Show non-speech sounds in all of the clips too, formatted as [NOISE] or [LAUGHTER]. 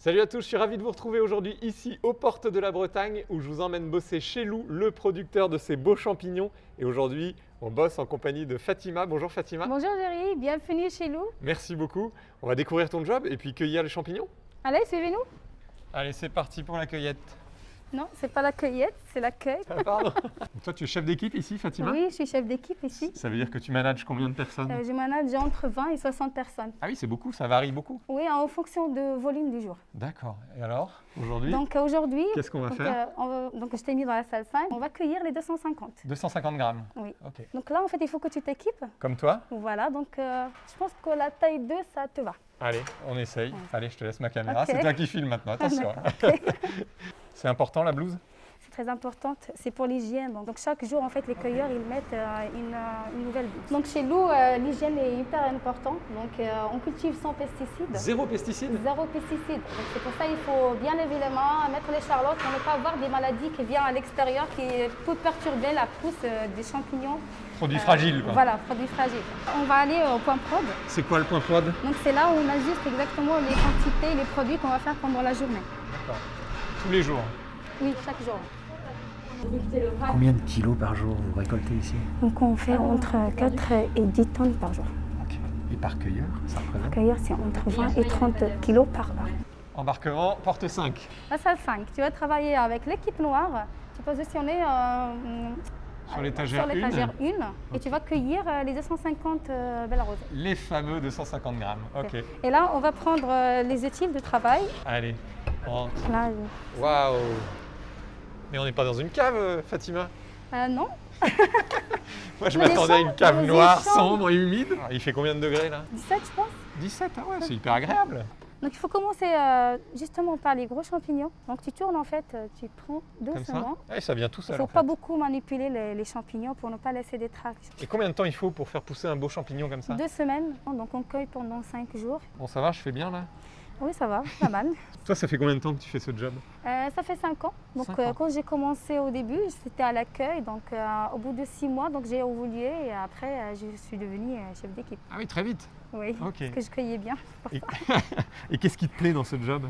Salut à tous, je suis ravi de vous retrouver aujourd'hui ici aux portes de la Bretagne où je vous emmène bosser chez Lou, le producteur de ces beaux champignons. Et aujourd'hui, on bosse en compagnie de Fatima. Bonjour Fatima. Bonjour Jerry, bienvenue chez Lou. Merci beaucoup. On va découvrir ton job et puis cueillir les champignons. Allez, suivez-nous. Allez, c'est parti pour la cueillette. Non, c'est pas la cueillette, c'est l'accueil. Ah, pardon. [LAUGHS] Donc toi, tu es chef d'équipe ici, Fatima Oui, je suis chef d'équipe ici. Ça veut dire que tu manages combien de personnes Euh, je manage entre 20 et 60 personnes. Ah oui, c'est beaucoup, ça varie beaucoup. Oui, en fonction de volume du jour. D'accord. Et alors, aujourd'hui, Donc aujourd'hui, qu'est-ce qu'on va donc, faire euh, on va- donc je t'ai mis dans la salle 5, on va cueillir les 250. 250 grammes. Oui. Ok. Donc là, en fait, il faut que tu t'équipes. Comme toi Voilà, donc euh, je pense que la taille 2, ça te va. Allez, on essaye. Allez, je te laisse ma caméra. C'est toi qui filme maintenant, attention. [LAUGHS] [LAUGHS] c'est important la blouse? C'est très importante, c'est pour l'hygiène. Donc, donc chaque jour, en fait, les cueilleurs, ils mettent euh, une, euh, une nouvelle blouse. Donc chez nous, euh, l'hygiène est hyper importante. Donc euh, on cultive sans pesticides. Zéro pesticide? Zéro pesticide. Donc c'est pour ça qu'il faut bien lever les mains, mettre les charlottes pour ne pas avoir des maladies qui viennent à l'extérieur qui peuvent perturber la pousse euh, des champignons. Produit Euh, fragile quoi. Voilà, produits fragiles. On va aller au point prod. C'est quoi le point prod? Donc c'est là où on ajuste exactement les quantités, les produits qu'on va faire pendant la journée. D'accord. Tous les jours. Oui, chaque jour. Combien de kilos par jour vous récoltez ici? Donc on fait entre 4 et 10 tonnes par jour. Ok. Et par cueilleur, ça représente? Cueillir, c'est entre 20 et 30 kilos par heure. Embarquement, porte 5. La salle 5, tu vas travailler avec l'équipe noire. Tu peux positionner euh, Sur l'étagère sur l'étagère 1, 1 et tu vas cueillir euh, les 250 euh, belles roses. les fameux 250 grammes. Ok. Et là, on va prendre euh, les outils de travail. Allez. Là, Waouh Mais on n'est pas dans une cave, euh, Fatima euh, non, [LAUGHS] Moi, je m'attendais à une cave noire, sombre et humide. Ah, Il fait combien de degrés là? 17 je pense. 17, ah ouais, c'est hyper agréable. Donc il faut commencer euh, justement par les gros champignons. Donc tu tournes en fait, euh, tu prends Comme ça? doucement. Ouais, ça vient tout Il seul. ne faut pas fait. beaucoup manipuler les, les champignons pour ne pas laisser des traces. Et combien de temps il faut pour faire pousser un beau champignon comme ça? Deux semaines, donc on cueille pendant 5 jours. Bon, ça va, je fais bien là? Oui, ça va, pas mal. [LAUGHS] Toi, ça fait combien de temps que tu fais ce job? Euh, ça fait 5 ans. Donc Cinq euh, ans. quand j'ai commencé au début, c'était à l'accueil. Donc euh, au bout de 6 mois, donc j'ai évolué et après euh, je suis devenue euh, chef d'équipe. Ah oui, très vite. Oui, Ok. parce que je cueillais bien. Et, [LAUGHS] [LAUGHS] et qu'est-ce qui te plaît dans ce job?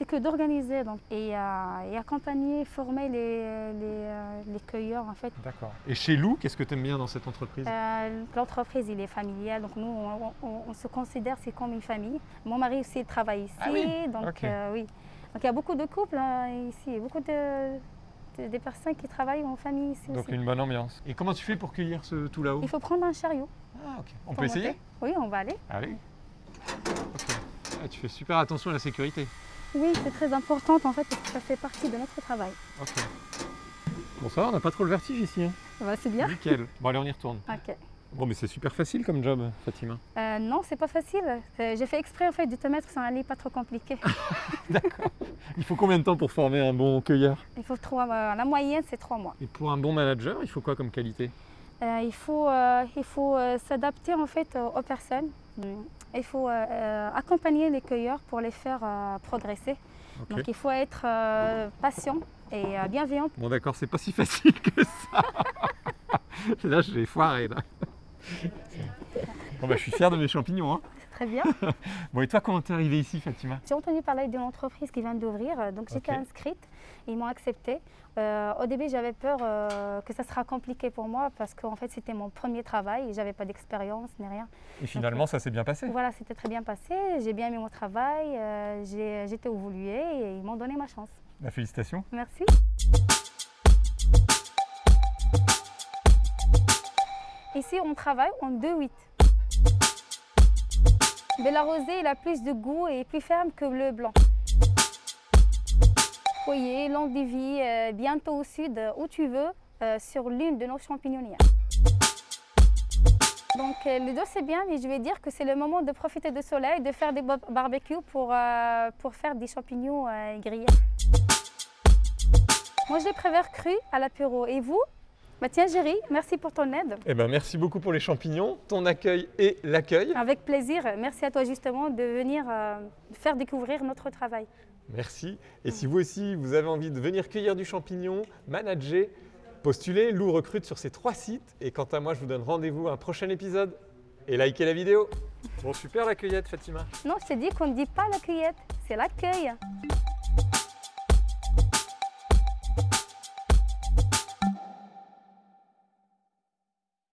C'est que d'organiser donc, et, euh, et accompagner, former les, les, euh, les cueilleurs en fait. D'accord. Et chez Lou, qu'est-ce que tu aimes bien dans cette entreprise? Euh, L'entreprise, il est familial, donc nous, on, on- on se considère c'est comme une famille. Mon mari aussi travaille ici, Ah oui, donc euh, oui. Donc il y a beaucoup de couples hein, ici, beaucoup de, de- des personnes qui travaillent en famille ici Donc aussi. une bonne ambiance. Et comment tu fais pour cueillir ce tout là-haut? Il faut prendre un chariot. Ah ok. On peut essayer? Oui, on va aller. Allez. Ok. Ah, tu fais super attention à la sécurité. Oui, c'est très important en fait, parce que ça fait partie de notre travail. Ok. Bon ça va, on n'a pas trop le vertige ici. Hein. Bah, c'est bien. Nickel. Bon allez, on y retourne. Ok. Bon mais c'est super facile comme job, Fatima. Euh, non, c'est pas facile. Euh, J'ai fait exprès en fait de te mettre sur un lit pas trop compliqué. [LAUGHS] D'accord. Il faut combien de temps pour former un bon cueilleur? Il faut trois mois. La moyenne, c'est trois mois. Et pour un bon manager, il faut quoi comme qualité? Euh, il faut, euh, il faut euh, s'adapter en fait aux personnes. Mm. Il faut accompagner les cueilleurs pour les faire progresser. Donc il faut être patient et bienveillant. Bon d'accord, c'est pas si [LAUGHS] facile que ça. [LAUGHS] là, je vais foirer là. Bon bah je suis fier de mes champignons. Hein. C'est très bien. [LAUGHS] Bon et toi, comment t'es arrivé ici, Fatima? J'ai entendu parler d'une entreprise qui vient d'ouvrir, euh, donc j'étais inscrite. Ils m'ont acceptée. Euh, au début, j'avais peur euh, que ça sera compliqué pour moi parce qu'en fait, c'était mon premier travail et j'avais pas d'expérience ni rien. Et finalement, ça s'est bien passé? Voilà, c'était très bien passé. J'ai bien aimé mon travail. euh, j'ai- J'étais évoluée et ils m'ont donné ma chance. Bah, félicitations. Merci. Ici, on travaille en 2-8. Bella rosée, il a plus de goût et plus ferme que le blanc. Foyer, longue de vie, euh, bientôt au sud, où tu veux, euh, sur l'une de nos champignonnières. Donc euh, le dos c'est bien, mais je vais dire que c'est le moment de profiter du soleil, de faire des bar- barbecues pour, euh, pour faire des champignons euh, grillés. Moi, je les préfère crus à l'apéro. Et vous? Bah Tiens, Géry, merci pour ton aide. Eh ben merci beaucoup pour les champignons, ton accueil et l'accueil. Avec plaisir. Merci à toi, justement, de venir euh, faire découvrir notre travail. Merci. Et si vous aussi, vous avez envie de venir cueillir du champignon, manager, postulez, Lou recrute sur ces trois sites. Et quant à moi, je vous donne rendez-vous à un prochain épisode. Et likez la vidéo. Bon, super la cueillette, Fatima. Non, je t'ai dit qu'on ne dit pas la cueillette, c'est l'accueil.